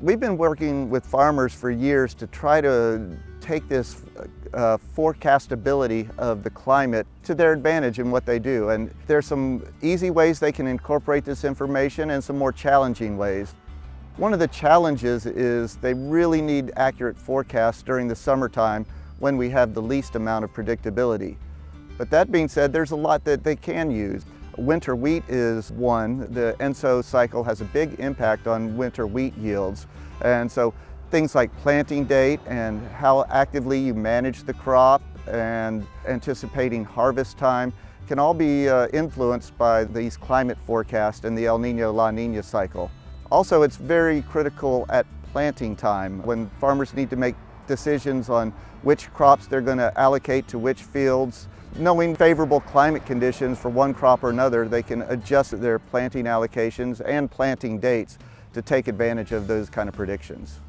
We've been working with farmers for years to try to take this uh, forecastability of the climate to their advantage in what they do. And there's some easy ways they can incorporate this information and some more challenging ways. One of the challenges is they really need accurate forecasts during the summertime when we have the least amount of predictability. But that being said, there's a lot that they can use. Winter wheat is one. The ENSO cycle has a big impact on winter wheat yields. And so things like planting date and how actively you manage the crop and anticipating harvest time can all be uh, influenced by these climate forecasts and the El Nino La Nina cycle. Also, it's very critical at planting time when farmers need to make decisions on which crops they're going to allocate to which fields knowing favorable climate conditions for one crop or another, they can adjust their planting allocations and planting dates to take advantage of those kind of predictions.